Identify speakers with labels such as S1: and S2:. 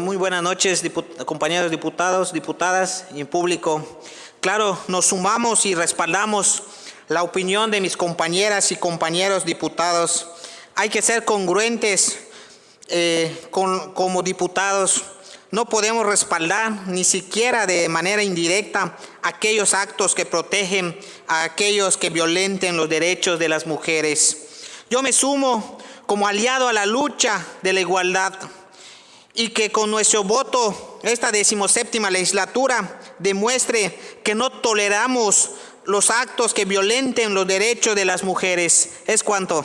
S1: Muy buenas noches, compañeros diputados, diputadas y público. Claro, nos sumamos y respaldamos la opinión de mis compañeras y compañeros diputados. Hay que ser congruentes eh, como diputados. No podemos respaldar ni siquiera de manera indirecta aquellos actos que protegen a aquellos que violenten los derechos de las mujeres. Yo me sumo como aliado a la lucha de la igualdad y que con nuestro voto esta decimoséptima legislatura demuestre que no toleramos los actos que violenten los derechos de las mujeres. Es cuanto.